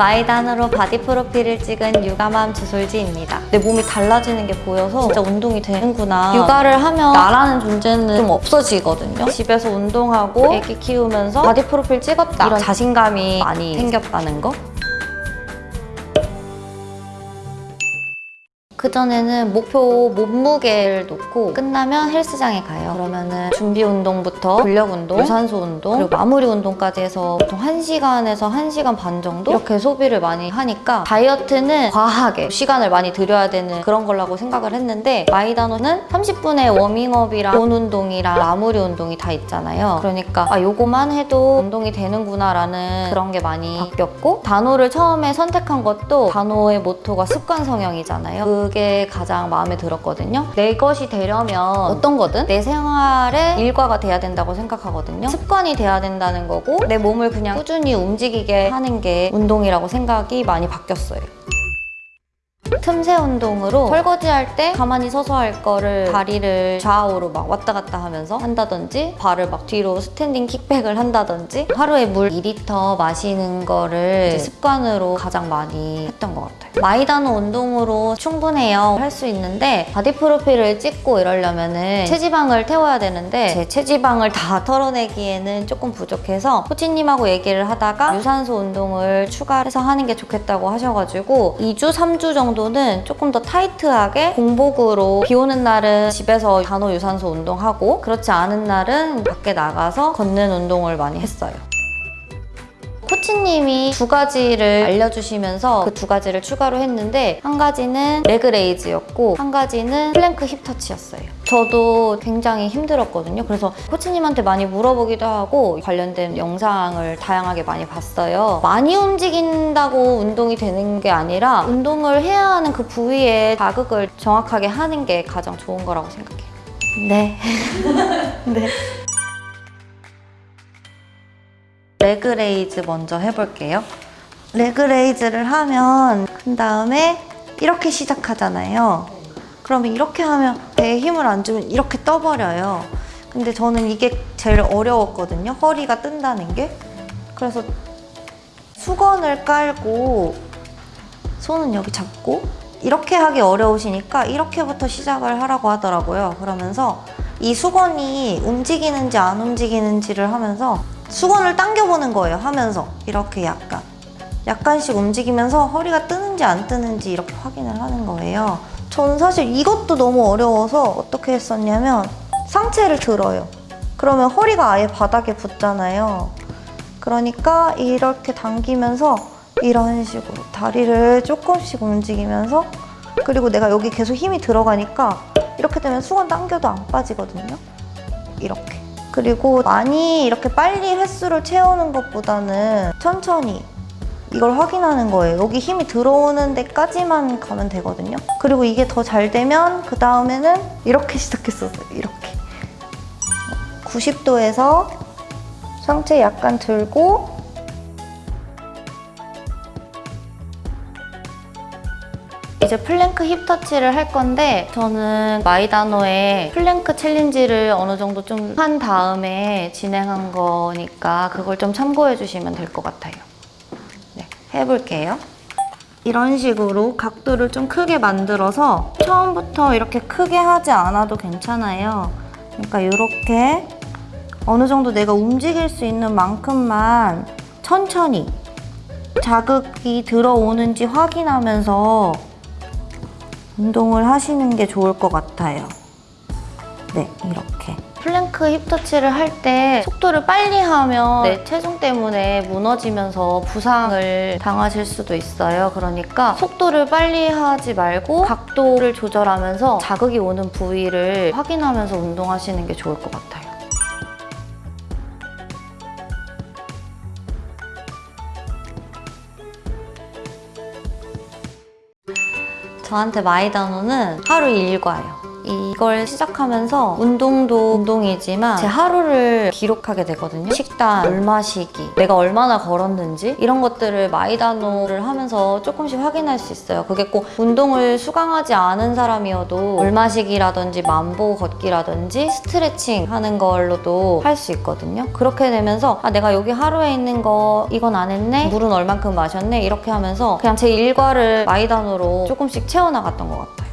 마이다노로 바디 프로필을 찍은 육아맘 주솔지입니다. 내 몸이 달라지는 게 보여서 진짜 운동이 되는구나. 육아를 하면 나라는 존재는 좀 없어지거든요. 집에서 운동하고 애기 키우면서 바디 프로필 찍었다. 이런 자신감이 많이 생겼다는 거. 그전에는 목표 몸무게를 놓고 끝나면 헬스장에 가요. 그러면은 준비 운동부터 근력 운동, 유산소 운동, 그리고 마무리 운동까지 해서 보통 1시간에서 1시간 반 정도 이렇게 소비를 많이 하니까 다이어트는 과하게 시간을 많이 들여야 되는 그런 거라고 생각을 했는데 마이다노는 30분의 워밍업이랑 본 운동이랑 마무리 운동이 다 있잖아요. 그러니까 아 요거만 해도 운동이 되는구나 라는 그런 게 많이 바뀌었고 다노를 처음에 선택한 것도 다노의 모토가 습관 성형이잖아요. 그게 가장 마음에 들었거든요. 내 것이 되려면 어떤 거든 내 생활의 일과가 돼야 된다고 생각하거든요. 습관이 돼야 된다는 거고 내 몸을 그냥 꾸준히 움직이게 하는 게 운동이라고 생각이 많이 바뀌었어요. 틈새 운동으로 설거지 할 때 가만히 서서 할 거를 다리를 좌우로 막 왔다 갔다 하면서 한다든지 발을 막 뒤로 standing kickback을 한다든지 하루에 물 2리터 마시는 거를 습관으로 가장 많이 했던 것 같아요. 마이다노 운동으로 충분해요 할 수 있는데 바디 프로필을 찍고 이러려면 은 체지방을 태워야 되는데 제 체지방을 다 털어내기에는 조금 부족해서 코치님하고 얘기를 하다가 유산소 운동을 추가해서 하는 게 좋겠다고 하셔가지고 2주, 3주 정도 는 조금 더 타이트하게 공복으로 비 오는 날은 집에서 다노 유산소 운동하고 그렇지 않은 날은 밖에 나가서 걷는 운동을 많이 했어요. 코치님이 두 가지를 알려주시면서 그 두 가지를 추가로 했는데 한 가지는 leg raise였고 한 가지는 plank hip touch였어요. 저도 굉장히 힘들었거든요. 그래서 코치님한테 많이 물어보기도 하고 관련된 영상을 다양하게 많이 봤어요. 많이 움직인다고 운동이 되는 게 아니라 운동을 해야 하는 그 부위에 자극을 정확하게 하는 게 가장 좋은 거라고 생각해요. 네. 네. leg raise 먼저 해볼게요. leg raise를 하면 그 다음에 이렇게 시작하잖아요. 그러면 이렇게 하면 배에 힘을 안 주면 이렇게 떠버려요. 근데 저는 이게 제일 어려웠거든요. 허리가 뜬다는 게. 그래서 수건을 깔고 손은 여기 잡고 이렇게 하기 어려우시니까 이렇게부터 시작을 하라고 하더라고요. 그러면서 이 수건이 움직이는지 안 움직이는지를 하면서 수건을 당겨보는 거예요. 하면서 이렇게 약간 약간씩 움직이면서 허리가 뜨는지 안 뜨는지 이렇게 확인을 하는 거예요. 저는 사실 이것도 너무 어려워서 어떻게 했었냐면 상체를 들어요. 그러면 허리가 아예 바닥에 붙잖아요. 그러니까 이렇게 당기면서 이런 식으로 다리를 조금씩 움직이면서 그리고 내가 여기 계속 힘이 들어가니까 이렇게 되면 수건 당겨도 안 빠지거든요. 이렇게. 그리고 많이 이렇게 빨리 횟수를 채우는 것보다는 천천히 이걸 확인하는 거예요. 여기 힘이 들어오는 데까지만 가면 되거든요. 그리고 이게 더 잘 되면 그 다음에는 이렇게 시작했었어요. 이렇게. 90도에서 상체 약간 들고 이제 plank hip touch를 할 건데 저는 마이다노의 plank challenge를 어느 정도 좀 한 다음에 진행한 거니까 그걸 좀 참고해 주시면 될 것 같아요. 네, 해볼게요. 이런 식으로 각도를 좀 크게 만들어서 처음부터 이렇게 크게 하지 않아도 괜찮아요. 그러니까 이렇게 어느 정도 내가 움직일 수 있는 만큼만 천천히 자극이 들어오는지 확인하면서 운동을 하시는 게 좋을 것 같아요. 네, 이렇게. plank hip touch를 할 때 속도를 빨리 하면 내 체중 때문에 무너지면서 부상을 당하실 수도 있어요. 그러니까 속도를 빨리 하지 말고 각도를 조절하면서 자극이 오는 부위를 확인하면서 운동하시는 게 좋을 것 같아요. 저한테 마이다노는 하루 일과예요. 이걸 시작하면서 운동도 운동이지만 제 하루를 기록하게 되거든요. 식단, 물 마시기, 내가 얼마나 걸었는지 이런 것들을 마이다노를 하면서 조금씩 확인할 수 있어요. 그게 꼭 운동을 수강하지 않은 사람이어도 물 마시기라든지 만보 걷기라든지 스트레칭 하는 걸로도 할 수 있거든요. 그렇게 되면서 아 내가 여기 하루에 있는 거 이건 안 했네 물은 얼만큼 마셨네 이렇게 하면서 그냥 제 일과를 마이다노로 조금씩 채워나갔던 것 같아요.